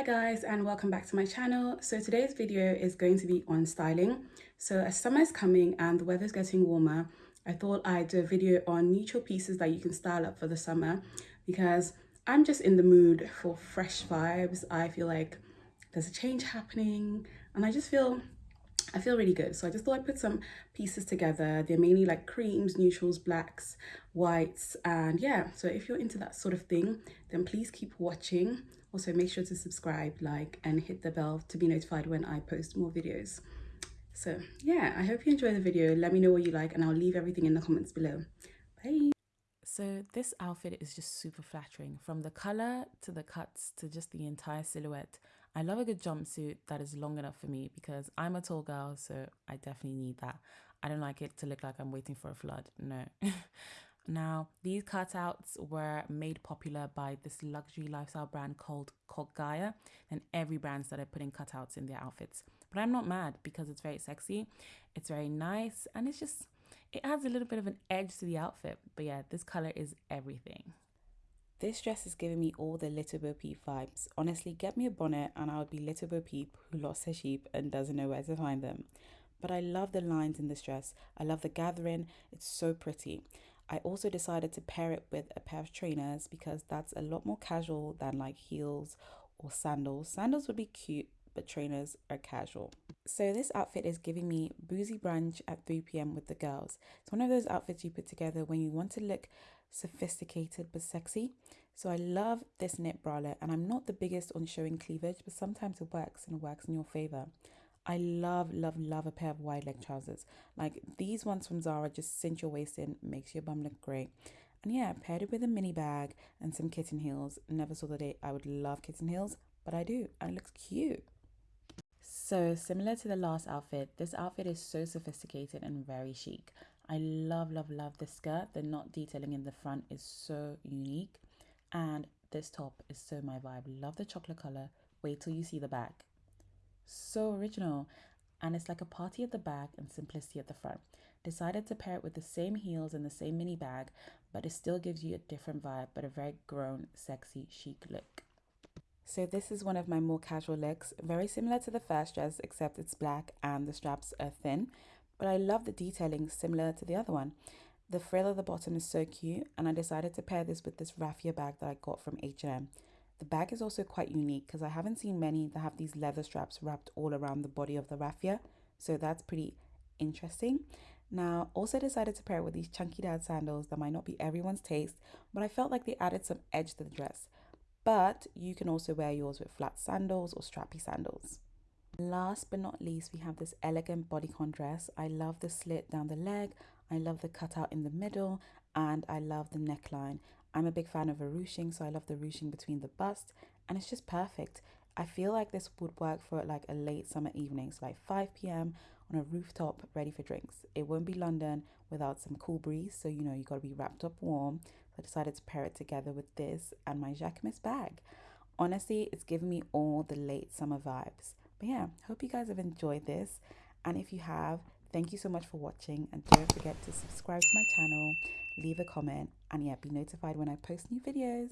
Hi guys and welcome back to my channel. So today's video is going to be on styling. So as summer is coming and the weather's getting warmer, I thought I'd do a video on neutral pieces that you can style up for the summer because I'm just in the mood for fresh vibes. I feel like there's a change happening and I just feel I feel really good. So I just thought I'd put some pieces together. They're mainly like creams, neutrals, blacks, whites. And yeah, so if you're into that sort of thing, then please keep watching. Also make sure to subscribe, like, and hit the bell to be notified when I post more videos. So yeah, I hope you enjoy the video. Let me know what you like and I'll leave everything in the comments below. Bye. So this outfit is just super flattering from the color to the cuts to just the entire silhouette. I love a good jumpsuit that is long enough for me because I'm a tall girl, so I definitely need that. I don't like it to look like I'm waiting for a flood. No. now, these cutouts were made popular by this luxury lifestyle brand called Gaia, and every brand started putting cutouts in their outfits. But I'm not mad because it's very sexy, it's very nice, and it's just it adds a little bit of an edge to the outfit. But yeah, this color is everything. This dress is giving me all the Little Bo Peep vibes. Honestly, get me a bonnet and I would be Little Bo Peep who lost her sheep and doesn't know where to find them. But I love the lines in this dress. I love the gathering. It's so pretty. I also decided to pair it with a pair of trainers because that's a lot more casual than like heels or sandals. Sandals would be cute, but trainers are casual. So this outfit is giving me boozy brunch at 3 p.m. with the girls. It's one of those outfits you put together when you want to look sophisticated but sexy. So I love this knit bralette and I'm not the biggest on showing cleavage, but sometimes it works and it works in your favor. I love, love, love a pair of wide leg trousers. Like these ones from Zara just cinch your waist in, makes your bum look great. And yeah, paired it with a mini bag and some kitten heels. Never saw the day I would love kitten heels, but I do, and it looks cute. So similar to the last outfit, this outfit is so sophisticated and very chic. I love, love, love the skirt. The knot detailing in the front is so unique. And this top is so my vibe. Love the chocolate color. Wait till you see the back. So original. And it's like a party at the back and simplicity at the front. Decided to pair it with the same heels and the same mini bag, but it still gives you a different vibe, but a very grown, sexy, chic look. So this is one of my more casual looks, very similar to the first dress, except it's black and the straps are thin, but I love the detailing similar to the other one. The frill at the bottom is so cute and I decided to pair this with this raffia bag that I got from H&M. The bag is also quite unique because I haven't seen many that have these leather straps wrapped all around the body of the raffia, so that's pretty interesting. Now, also decided to pair it with these chunky dad sandals that might not be everyone's taste, but I felt like they added some edge to the dress. But you can also wear yours with flat sandals or strappy sandals. Last but not least, we have this elegant bodycon dress. I love the slit down the leg. I love the cutout in the middle and I love the neckline. I'm a big fan of a ruching, so I love the ruching between the bust and it's just perfect. I feel like this would work for like a late summer evening, so like 5 p.m. on a rooftop ready for drinks. It won't be London without some cool breeze, so you know you gotta be wrapped up warm. So I decided to pair it together with this and my Jacquemus bag. Honestly, it's giving me all the late summer vibes. But yeah, hope you guys have enjoyed this. And if you have, thank you so much for watching. And don't forget to subscribe to my channel, leave a comment, and yeah, be notified when I post new videos.